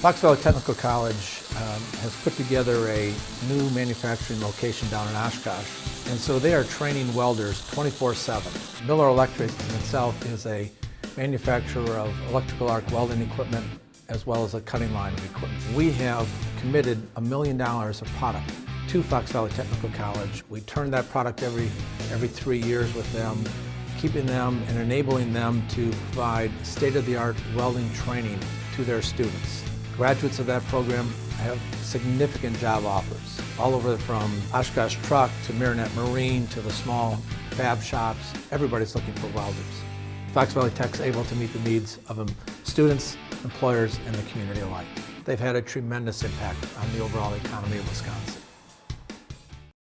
Fox Valley Technical College um, has put together a new manufacturing location down in Oshkosh, and so they are training welders 24-7. Miller Electric in itself is a manufacturer of electrical arc welding equipment as well as a cutting line of equipment. We have committed a million dollars of product to Fox Valley Technical College. We turn that product every, every three years with them, keeping them and enabling them to provide state-of-the-art welding training to their students. Graduates of that program have significant job offers, all over from Oshkosh Truck to Marinette Marine to the small fab shops. Everybody's looking for welders. Fox Valley Tech's able to meet the needs of students, employers, and the community alike. They've had a tremendous impact on the overall economy of Wisconsin.